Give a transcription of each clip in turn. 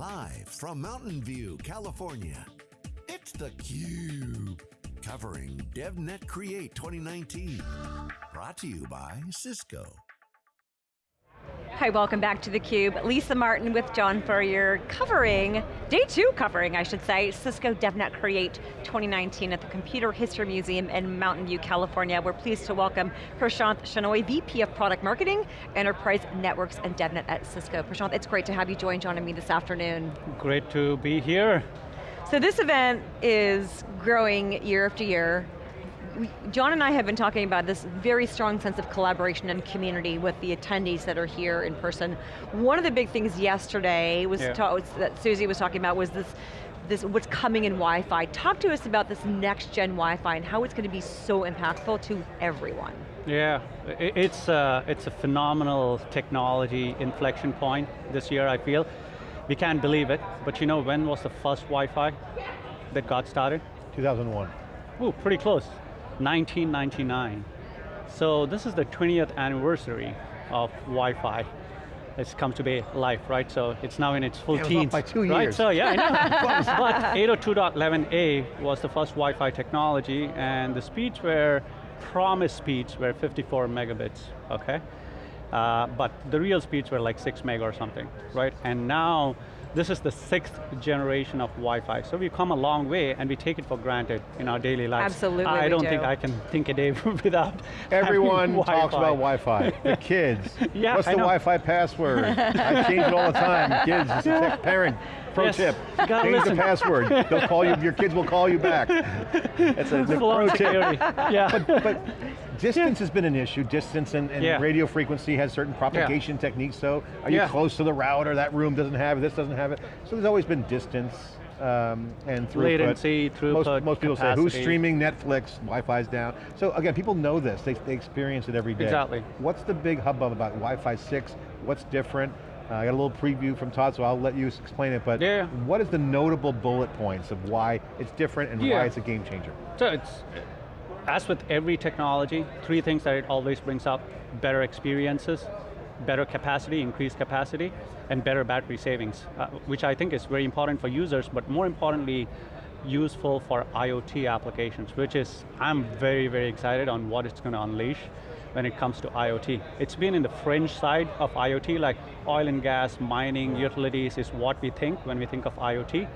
Live from Mountain View, California, it's theCUBE. Covering DevNet Create 2019. Brought to you by Cisco. Hi, welcome back to theCUBE. Lisa Martin with John Furrier covering, day two covering, I should say, Cisco DevNet Create 2019 at the Computer History Museum in Mountain View, California. We're pleased to welcome Prashanth Shenoy, VP of Product Marketing, Enterprise Networks and DevNet at Cisco. Prashanth, it's great to have you join John and me this afternoon. Great to be here. So this event is growing year after year. John and I have been talking about this very strong sense of collaboration and community with the attendees that are here in person. One of the big things yesterday was yeah. that Susie was talking about was this, this what's coming in Wi-Fi. Talk to us about this next gen Wi-Fi and how it's going to be so impactful to everyone. Yeah, it's a, uh, it's a phenomenal technology inflection point this year, I feel. We can't believe it, but you know when was the first Wi-Fi that got started? 2001. Ooh, pretty close. 1999. So this is the 20th anniversary of Wi-Fi. It's come to be life, right? So it's now in its full yeah, teens. by two years. right? So yeah, I know. but 802.11a was the first Wi-Fi technology and the speeds were, promised speeds were 54 megabits, okay? Uh, but the real speeds were like six meg or something, right? And now, this is the sixth generation of Wi-Fi. So we've come a long way and we take it for granted in our daily lives. Absolutely, I don't do. think I can think a day without Everyone talks about Wi-Fi. the kids. yeah, What's the. Wi-Fi password? I change it all the time. Kids, it's a parent. Pro Yes, tip, change listen. the password. They'll call you, your kids will call you back. It's a, the Full pro tip. yeah. But distance has been an issue. Distance and, and Yeah. radio frequency has certain propagation techniques, so are you Yeah. close to the router, that room doesn't have it, this doesn't have it. So there's always been distance um, and throughput. Latency, throughput, Most, most people say, who's streaming Netflix, Wi-Fi's down. So again, people know this, they, they experience it every day. Exactly. What's the big hubbub about Wi-Fi 6? What's different? Uh, I got a little preview from Todd, so I'll let you explain it, but Yeah. what is the notable bullet points of why it's different and Yeah. why it's a game changer? So it's, as with every technology, three things that it always brings up, better experiences, better capacity, increased capacity, and better battery savings, uh, which I think is very important for users, but more importantly, useful for IoT applications, which is, I'm very, very excited on what it's going to unleash when it comes to IoT. It's been in the fringe side of IoT, like oil and gas, mining, utilities is what we think when we think of IoT.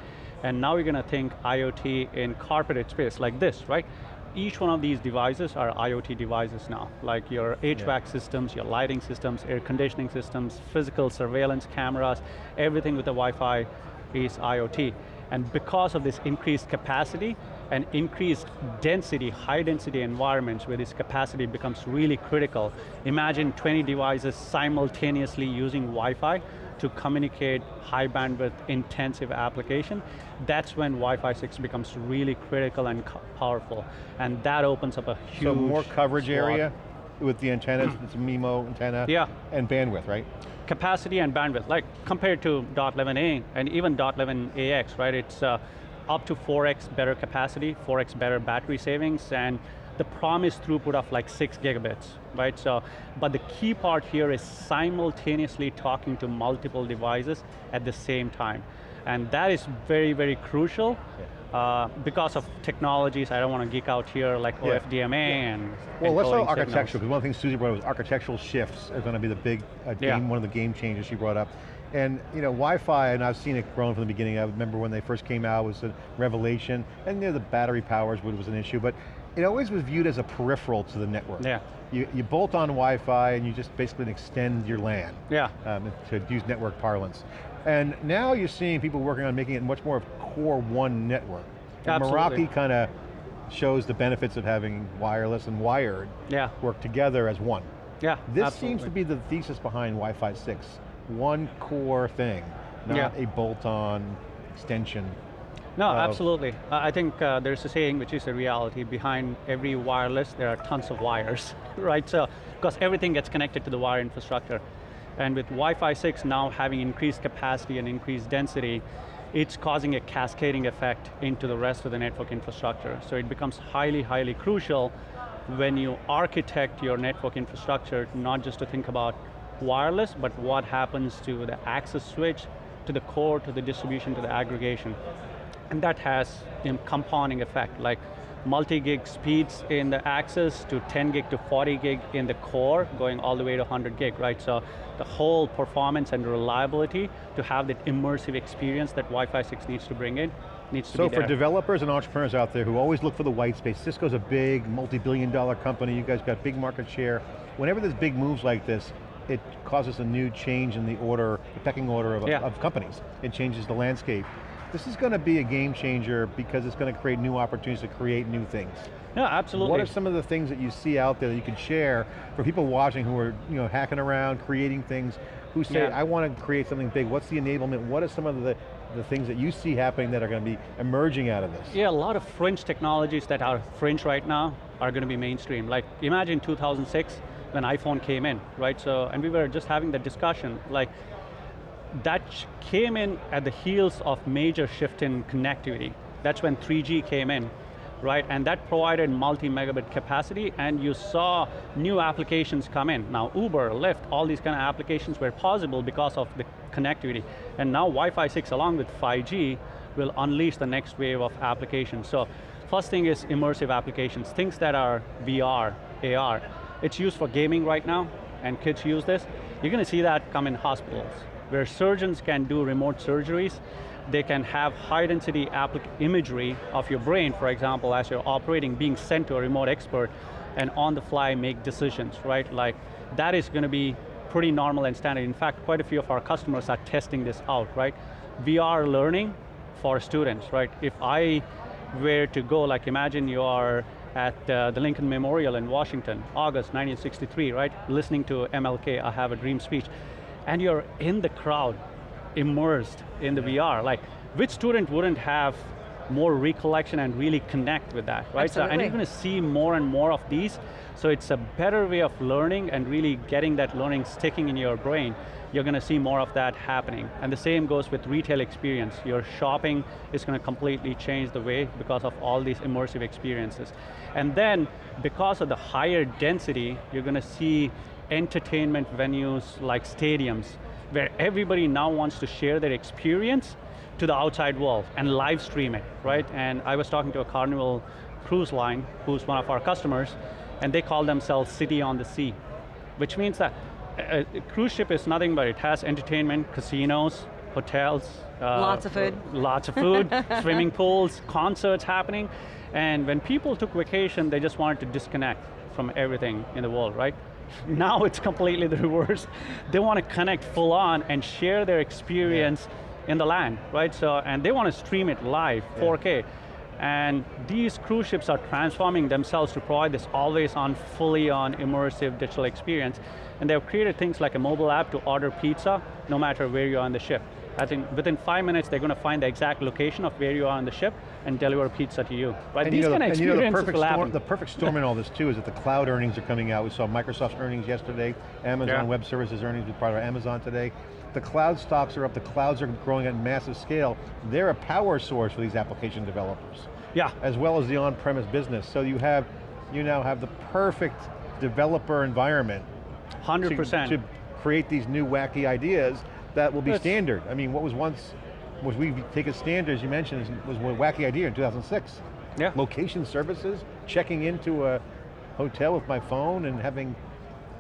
And now we're going to think IoT in carpeted space, like this, right? Each one of these devices are IoT devices now, like your HVAC systems, your lighting systems, air conditioning systems, physical surveillance cameras, everything with the Wi-Fi is IoT. And because of this increased capacity and increased density, high density environments where this capacity becomes really critical, imagine 20 devices simultaneously using Wi-Fi to communicate high bandwidth intensive application, that's when Wi-Fi 6 becomes really critical and powerful. And that opens up a huge So more coverage area with the antennas, it's a MIMO antenna, Yeah. and bandwidth, right? capacity and bandwidth, like compared to .11a and even .11ax, right? It's uh, up to 4x better capacity, 4x better battery savings, and the promised throughput of like six gigabits, right? So, but the key part here is simultaneously talking to multiple devices at the same time. And that is very, very crucial uh, because of technologies, I don't want to geek out here, like Yeah. OFDMA and Well, let's talk architectural, because one of the things Susie brought up was architectural shifts are going to be the big uh, Yeah. game, one of the game changers she brought up. And you know, Wi-Fi, and I've seen it growing from the beginning. I remember when they first came out, it was a revelation, and you know, the battery powers was an issue, but it always was viewed as a peripheral to the network. Yeah. You, you bolt on Wi-Fi and you just basically extend your LAN. Yeah. um, to use network parlance. And now you're seeing people working on making it much more of core one network. And Absolutely. Meraki kind of shows the benefits of having wireless and wired Yeah. work together as one. Yeah, This absolutely. seems to be the thesis behind Wi-Fi 6. One core thing, not Yeah. a bolt-on extension. No, absolutely. I think uh, there's a saying which is a reality, behind every wireless there are tons of wires, right? So, because everything gets connected to the wire infrastructure. And with Wi-Fi 6 now having increased capacity and increased density, it's causing a cascading effect into the rest of the network infrastructure. So it becomes highly, highly crucial when you architect your network infrastructure, not just to think about wireless, but what happens to the access switch, to the core, to the distribution, to the aggregation. And that has a compounding effect, like multi-gig speeds in the access to 10 gig to 40 gig in the core, going all the way to 100 gig, right? So the whole performance and reliability to have that immersive experience that Wi-Fi 6 needs to bring in, needs to so be there. for developers and entrepreneurs out there who always look for the white space, Cisco's a big, multi-billion dollar company, you guys got big market share. Whenever there's big moves like this, it causes a new change in the order, the pecking order of, Yeah. of companies. It changes the landscape. This is going to be a game changer because it's going to create new opportunities to create new things. Yeah, absolutely. What are some of the things that you see out there that you can share for people watching who are you know, hacking around, creating things, who say, Yeah. I want to create something big, what's the enablement, what are some of the, the things that you see happening that are going to be emerging out of this? Yeah, a lot of fringe technologies that are fringe right now are going to be mainstream. Like imagine 2006 when iPhone came in, right? So, and we were just having the discussion, like that came in at the heels of major shift in connectivity. That's when 3G came in, right? And that provided multi-megabit capacity and you saw new applications come in. Now Uber, Lyft, all these kind of applications were possible because of the connectivity. And now Wi-Fi 6 along with 5G will unleash the next wave of applications. So first thing is immersive applications, things that are VR, AR. It's used for gaming right now, and kids use this. You're going to see that come in hospitals, where surgeons can do remote surgeries. They can have high density imagery of your brain, for example, as you're operating, being sent to a remote expert, and on the fly make decisions, right? Like, that is going to be pretty normal and standard. In fact, quite a few of our customers are testing this out, right? VR learning for students, right? If I were to go, like imagine you are at uh, the Lincoln Memorial in Washington, August 1963, right? Listening to MLK, I Have a Dream speech, and you're in the crowd, immersed in the VR, like which student wouldn't have more recollection and really connect with that, right? So, and you're going to see more and more of these, so it's a better way of learning and really getting that learning sticking in your brain. You're going to see more of that happening. And the same goes with retail experience. Your shopping is going to completely change the way because of all these immersive experiences. And then, because of the higher density, you're going to see entertainment venues like stadiums, where everybody now wants to share their experience to the outside world and live stream it, right? And I was talking to a Carnival cruise line, who's one of our customers, and they call themselves City on the Sea, which means that a, a cruise ship is nothing but it has entertainment, casinos, hotels. uh, Lots of uh, food. Lots of food, swimming pools, concerts happening, and when people took vacation, they just wanted to disconnect from everything in the world, right? Now it's completely the reverse. They want to connect full on and share their experience in the land, right? So, and they want to stream it live, 4K. And these cruise ships are transforming themselves to provide this always on, fully on immersive digital experience. And they've created things like a mobile app to order pizza, no matter where you're on the ship. I think within five minutes, they're going to find the exact location of where you are on the ship and deliver pizza to you. Right? And These you know, kind of and you know the perfect storm, the perfect storm in all this too is that the cloud earnings are coming out. We saw Microsoft's earnings yesterday, Amazon Yeah. Web Services earnings with part of Amazon today. The cloud stocks are up, the clouds are growing at massive scale. They're a power source for these application developers, yeah, as well as the on-premise business. So you have, you now have the perfect developer environment 100%. to create these new wacky ideas that will be That's- standard. I mean, what was once, was we take as standard, as you mentioned, was a wacky idea in 2006. Yeah. Location services, checking into a hotel with my phone and having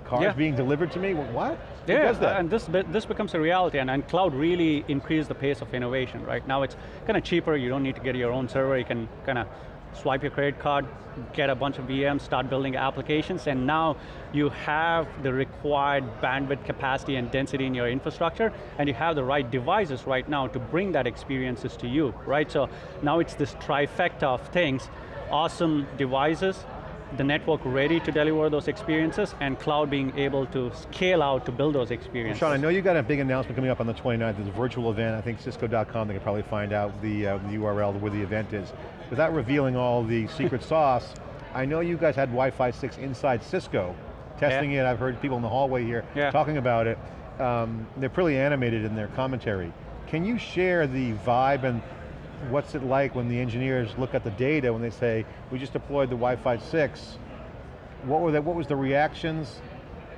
cars Yeah. being delivered to me, what? Yeah, does that? and this, this becomes a reality, and, and cloud really increased the pace of innovation, right? Now it's kind of cheaper, you don't need to get your own server, you can kind of swipe your credit card, get a bunch of VMs, start building applications, and now you have the required bandwidth capacity and density in your infrastructure, and you have the right devices right now to bring that experiences to you, right? So now it's this trifecta of things, awesome devices, the network ready to deliver those experiences, and cloud being able to scale out to build those experiences. Sean, I know you got a big announcement coming up on the 29th, it's a virtual event, I think cisco.com, they can probably find out the, uh, the URL where the event is. Without revealing all the secret sauce, I know you guys had Wi-Fi 6 inside Cisco, testing it, I've heard people in the hallway here Yeah. talking about it. Um, they're pretty animated in their commentary. Can you share the vibe and what's it like when the engineers look at the data when they say, we just deployed the Wi-Fi 6, what were they, what was the reactions?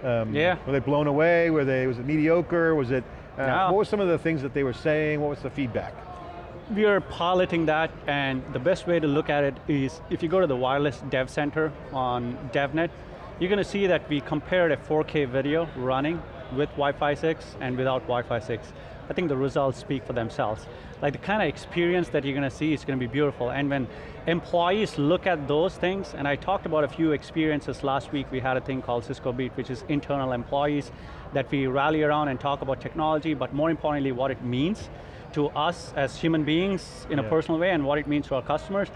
Um, Yeah. Were they blown away? Were they, was it mediocre? Was it Uh, Yeah. What were some of the things that they were saying? What was the feedback? We are piloting that, and the best way to look at it is if you go to the Wireless Dev Center on DevNet, you're going to see that we compared a 4K video running with Wi-Fi 6 and without Wi-Fi 6. I think the results speak for themselves. Like the kind of experience that you're going to see is going to be beautiful, and when employees look at those things, and I talked about a few experiences last week, we had a thing called Cisco Beat, which is internal employees that we rally around and talk about technology, but more importantly, what it means to us as human beings in a personal way and what it means to our customers.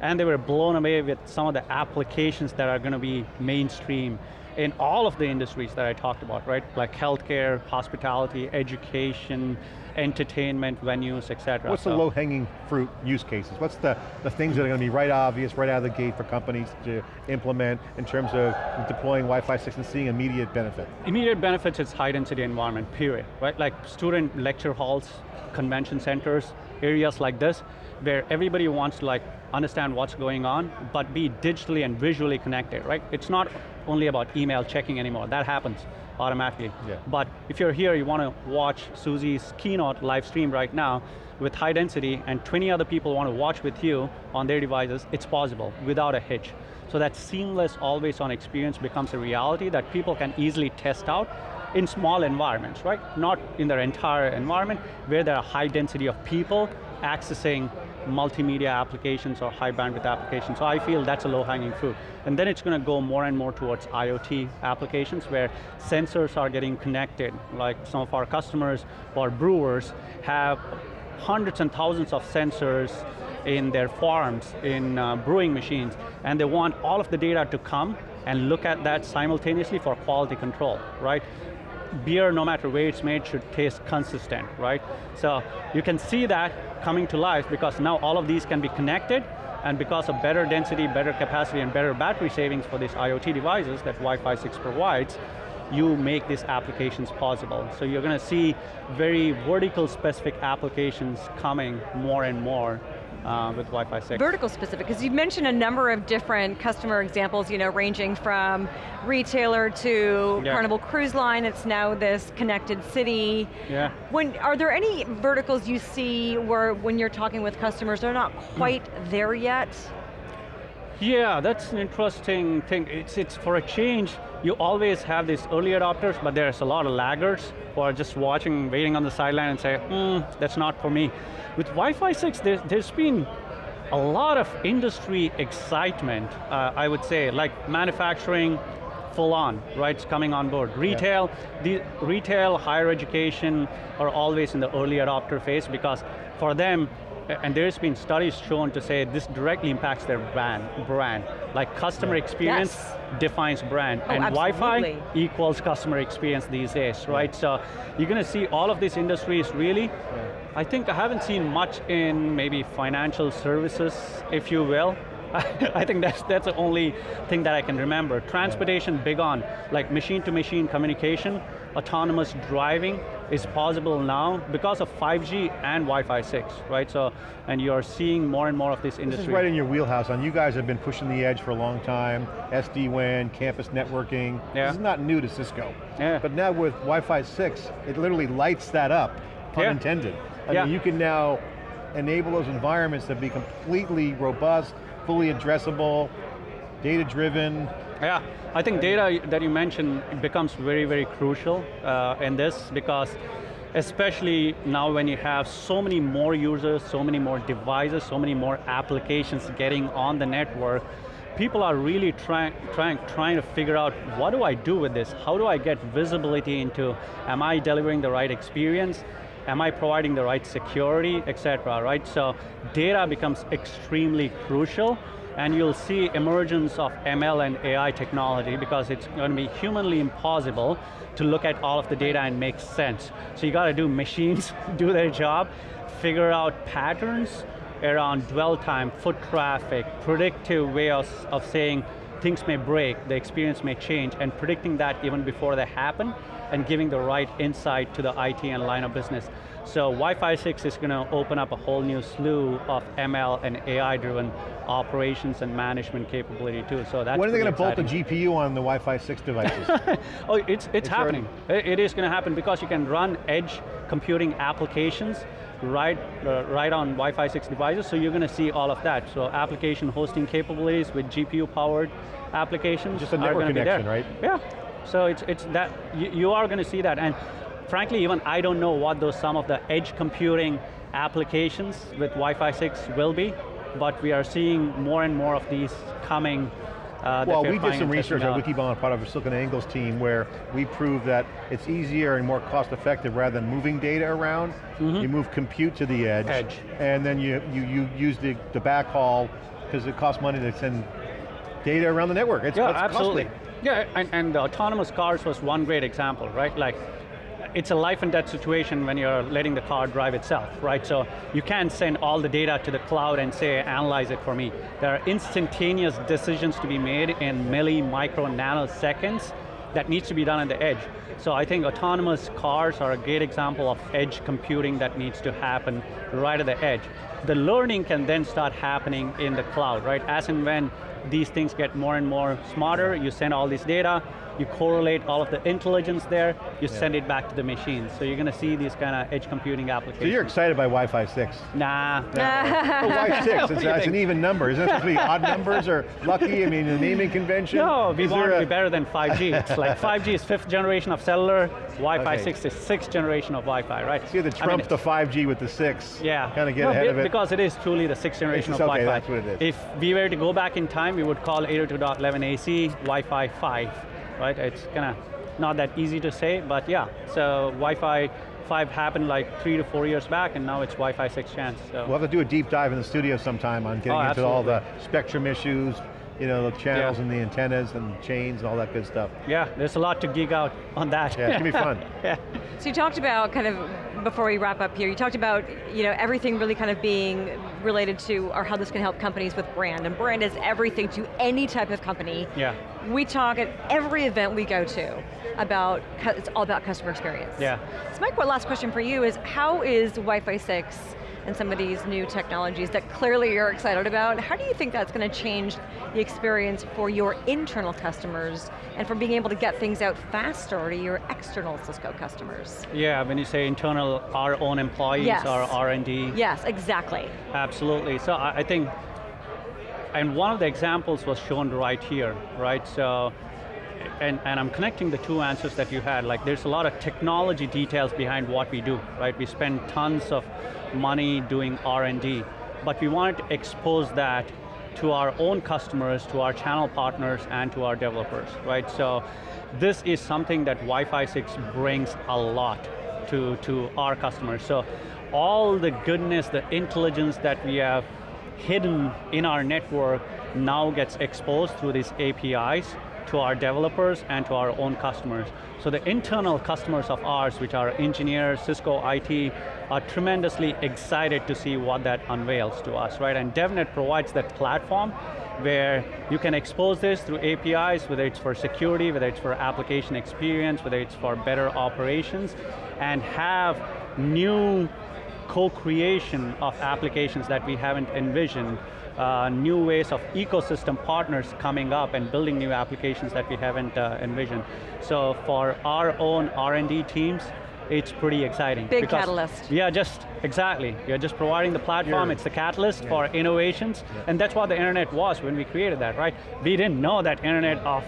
And they were blown away with some of the applications that are going to be mainstream in all of the industries that I talked about, right? Like healthcare, hospitality, education, entertainment, venues, et cetera. What's the low-hanging fruit use cases? What's the, the things that are going to be right obvious, right out of the gate for companies to implement in terms of deploying Wi-Fi 6 and seeing immediate benefit? Immediate benefits is high density environment, period, right? Like student lecture halls, convention centers, areas like this, where everybody wants to like understand what's going on, but be digitally and visually connected, right? It's not only about email checking anymore, that happens automatically. Yeah. But if you're here, you want to watch Susie's keynote live stream right now with high density and 20 other people want to watch with you on their devices, it's possible without a hitch. So that seamless, always on experience becomes a reality that people can easily test out in small environments, right? Not in their entire environment, where there are high density of people accessing multimedia applications or high bandwidth applications. So I feel that's a low hanging fruit. And then it's going to go more and more towards IoT applications where sensors are getting connected, like some of our customers or brewers have hundreds and thousands of sensors in their farms, in uh, brewing machines, and they want all of the data to come and look at that simultaneously for quality control, right? Beer, no matter where it's made, should taste consistent, right? So you can see that coming to life because now all of these can be connected and because of better density, better capacity, and better battery savings for these IoT devices that Wi-Fi 6 provides, you make these applications possible. So you're going to see very vertical specific applications coming more and more uh, with Wi-Fi 6. Vertical specific, because you mentioned a number of different customer examples, you know, ranging from retailer to Yeah. Carnival Cruise Line, it's now this connected city. Yeah. When, are there any verticals you see where when you're talking with customers, they're not quite there yet? Yeah, that's an interesting thing. It's, it's for a change, you always have these early adopters, but there's a lot of laggards who are just watching, waiting on the sideline and say, hmm, that's not for me. With Wi-Fi 6, there's, there's been a lot of industry excitement, uh, I would say, like manufacturing, full on, right, it's coming on board. Retail, the retail, higher education are always in the early adopter phase because for them, and there's been studies shown to say this directly impacts their brand, brand. Like customer experience Yes. defines brand, Oh, and Wi-Fi equals customer experience these days, right? So you're going to see all of these industries really, I think I haven't seen much in maybe financial services, if you will. I think that's, that's the only thing that I can remember. Transportation, big on, like machine-to-machine communication, autonomous driving is possible now because of 5G and Wi-Fi 6, right? So, and you're seeing more and more of this industry. This is right in your wheelhouse, and you guys have been pushing the edge for a long time, SD-WAN, campus networking. Yeah. This is not new to Cisco. Yeah. But now with Wi-Fi 6, it literally lights that up, pun Yeah. intended. I Yeah. mean, you can now enable those environments to be completely robust, fully addressable, data-driven. Yeah, I think data that you mentioned becomes very, very crucial uh, in this because especially now when you have so many more users, so many more devices, so many more applications getting on the network, people are really trying, trying, trying to figure out what do I do with this? How do I get visibility into, am I delivering the right experience? Am I providing the right security, et cetera, right? So data becomes extremely crucial and you'll see emergence of ML and AI technology because it's going to be humanly impossible to look at all of the data and make sense. So you got to do machines, do their job, figure out patterns around dwell time, foot traffic, predictive way of, of saying things may break, the experience may change, and predicting that even before they happen, and giving the right insight to the IT and line of business. So Wi-Fi 6 is going to open up a whole new slew of ML and AI-driven operations and management capability too, so that's When are they going to bolt the. GPU on the Wi-Fi 6 devices? Oh, it's, it's, It's happening. It- it is going to happen because you can run edge computing applications right, uh, right on Wi-Fi 6 devices, so you're going to see all of that. So application hosting capabilities with GPU powered applications Just a network gonna be there. connection, right? Yeah, so it's, it's that, you, you are going to see that. And frankly, even I don't know what those some of the edge computing applications with Wi-Fi 6 will be, but we are seeing more and more of these coming uh, Well, we're did some research at. Wikibon, part of SiliconANGLE's team, where we proved that it's easier and more cost effective rather than moving data around. You move compute to the edge. Edge. and then you, you, you use the, the backhaul, because it costs money to send data around the network. It's, Yeah, it's absolutely. costly. Yeah, and, and the autonomous cars was one great example, right? Like, it's a life and death situation when you're letting the car drive itself, right? So you can't send all the data to the cloud and say, analyze it for me. There are instantaneous decisions to be made in milli, micro, nanoseconds that needs to be done at the edge. So I think autonomous cars are a great example of edge computing that needs to happen right at the edge. The learning can then start happening in the cloud, right? As and when these things get more and more smarter, you send all this data, you correlate all of the intelligence there, you send it back to the machine. So you're going to see these kind of edge computing applications. So you're excited by Wi-Fi 6? Nah, Oh, why six? It's, it's an even number. Isn't it supposed to be odd numbers or lucky? I mean, the naming convention? No, we Is want there to be better than 5G. It's like 5G is fifth generation of cellular, Wi-Fi Okay. 6 is sixth generation of Wi-Fi, right? See the I mean, trump the 5G with the six. Yeah. Kind of get No, ahead be- of it. Because it is truly the sixth generation It's of okay, Wi-Fi. that's what it is. If we were to go back in time, we would call 802.11ac Wi-Fi 5, right? It's kind of not that easy to say, but yeah. So Wi-Fi 5 happened like three to four years back, and now it's Wi-Fi 6 chance. So. We'll have to do a deep dive in the studio sometime on getting Oh, into all the spectrum issues, you know, the channels Yeah. and the antennas and chains and all that good stuff. yeah, there's a lot to geek out on that. Yeah, it's gonna be fun. yeah. So you talked about kind of, before we wrap up here, you talked about you know, everything really kind of being related to, or how this can help companies with brand, and brand is everything to any type of company. Yeah. We talk at every event we go to about, it's all about customer experience. Yeah. So my last question for you is, how is Wi-Fi 6 and some of these new technologies that clearly you're excited about, how do you think that's going to change the experience for your internal customers and for being able to get things out faster to your external Cisco customers? Yeah, when you say internal, our own employees, Yes. our R&D, Yes, exactly. Absolutely. So I, I think, and one of the examples was shown right here, right? So, and, and I'm connecting the two answers that you had. Like there's a lot of technology details behind what we do, right? We spend tons of money doing R&D, but we wanted to expose that to our own customers, to our channel partners, and to our developers, right? So this is something that Wi-Fi 6 brings a lot to, to our customers. So all the goodness, the intelligence that we have hidden in our network now gets exposed through these APIs to our developers and to our own customers. So the internal customers of ours, which are engineers, Cisco IT, are tremendously excited to see what that unveils to us, right? And DevNet provides that platform where you can expose this through APIs, whether it's for security, whether it's for application experience, whether it's for better operations, and have new co-creation of applications that we haven't envisioned, uh, new ways of ecosystem partners coming up and building new applications that we haven't uh, envisioned. So for our own R&D teams, it's pretty exciting. Big because- catalyst. Yeah, just, exactly. You're just providing the platform, You're- it's the catalyst for innovations, and that's what the internet was when we created that, right? We didn't know that internet of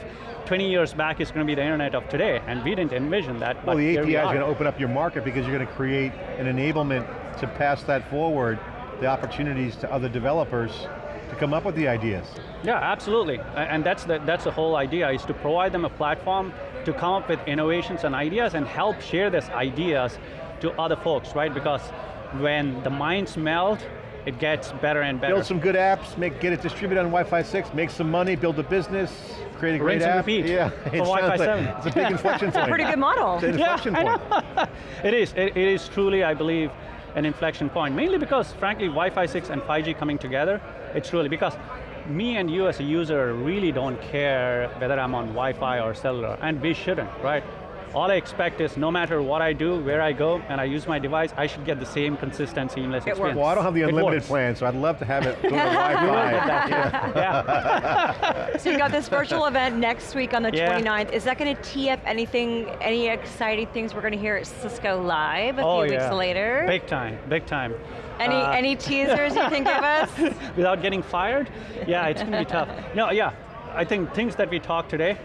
20 years back is going to be the internet of today, and we didn't envision that, Well, but the here API we is are. going to open up your market because you're going to create an enablement to pass that forward, the opportunities to other developers to come up with the ideas. Yeah, absolutely. And that's the, that's the whole idea, is to provide them a platform to come up with innovations and ideas and help share these ideas to other folks, right? Because when the minds melt, it gets better and better. Build some good apps, make, get it distributed on Wi-Fi 6, make some money, build a business, create a great Rinse and app. repeat Yeah, for it sounds Wi-Fi like- 7. It's a big inflection point. Pretty good model. It's an inflection I point. it is, it, it is truly, I believe, an inflection point, mainly because, frankly, Wi-Fi 6 and 5G coming together, it's really, because me and you as a user really don't care whether I'm on Wi-Fi or cellular, and we shouldn't, right? All I expect is no matter what I do, where I go, and I use my device, I should get the same consistent, seamless It works. experience. Well, I don't have the unlimited plan, so I'd love to have it go to Wi-Fi. Yeah. So you got this virtual event next week on the Yeah. 29th. Is that going to tee up anything, any exciting things we're going to hear at Cisco Live a oh, few yeah. weeks later? Big time, big time. Any, Uh, any teasers you can give us? without getting fired? Yeah, it's going to be tough. No, yeah, I think things that we talked today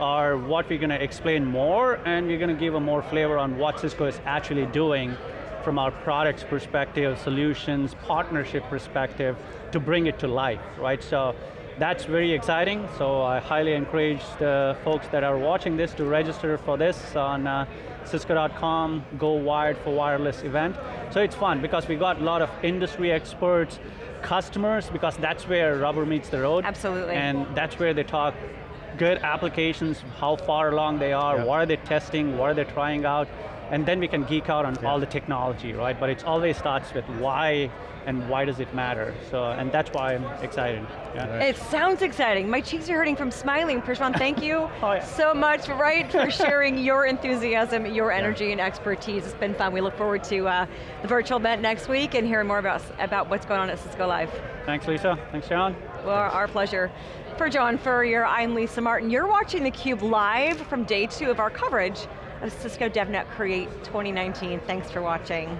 are what we're going to explain more and we're going to give a more flavor on what Cisco is actually doing from our products perspective, solutions, partnership perspective to bring it to life, right? So that's very exciting. So I highly encourage the folks that are watching this to register for this on uh, cisco.com, go wired for wireless event. So it's fun because we got a lot of industry experts, customers, because that's where rubber meets the road. Absolutely. And that's where they talk good applications, how far along they are, Yeah. what are they testing, what are they trying out, and then we can geek out on all the technology, right? But it always starts with why and why does it matter? So, and that's why I'm excited. Yeah. It sounds exciting. My cheeks are hurting from smiling. Prashanth, thank you Oh, yeah. so much, right, for sharing your enthusiasm, your energy and expertise. It's been fun. We look forward to uh, the virtual event next week and hearing more about, about what's going on at Cisco Live. Thanks, Lisa. Thanks, Sharon. Well, our pleasure. For John Furrier, I'm Lisa Martin. You're watching theCUBE live from day two of our coverage of Cisco DevNet Create 2019. Thanks for watching.